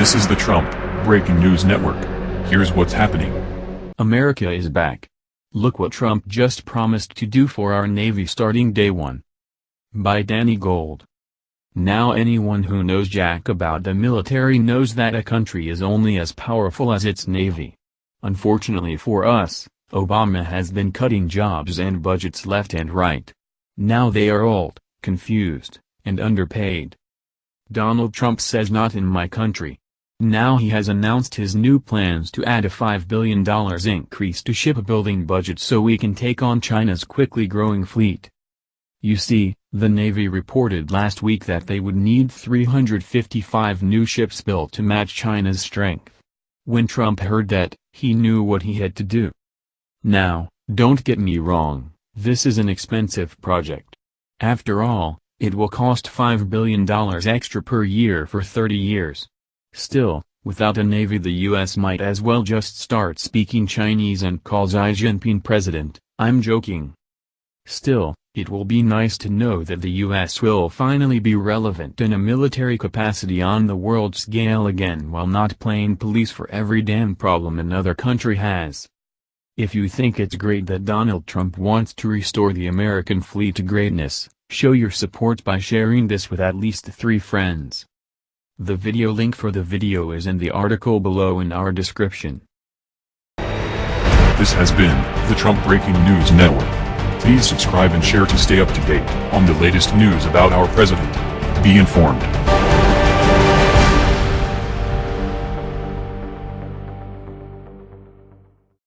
This is the Trump Breaking News Network. Here's what's happening. America is back. Look what Trump just promised to do for our Navy starting day one. By Danny Gold. Now anyone who knows jack about the military knows that a country is only as powerful as its Navy. Unfortunately for us, Obama has been cutting jobs and budgets left and right. Now they are old, confused, and underpaid. Donald Trump says not in my country. Now he has announced his new plans to add a $5 billion increase to shipbuilding budget so we can take on China's quickly growing fleet. You see, the Navy reported last week that they would need 355 new ships built to match China's strength. When Trump heard that, he knew what he had to do. Now, don't get me wrong, this is an expensive project. After all, it will cost $5 billion extra per year for 30 years. Still, without a navy the US might as well just start speaking Chinese and call Xi Jinping president, I'm joking. Still, it will be nice to know that the US will finally be relevant in a military capacity on the world scale again while not playing police for every damn problem another country has. If you think it's great that Donald Trump wants to restore the American fleet to greatness, Show your support by sharing this with at least three friends. The video link for the video is in the article below in our description. This has been the Trump Breaking News Network. Please subscribe and share to stay up to date on the latest news about our president. Be informed.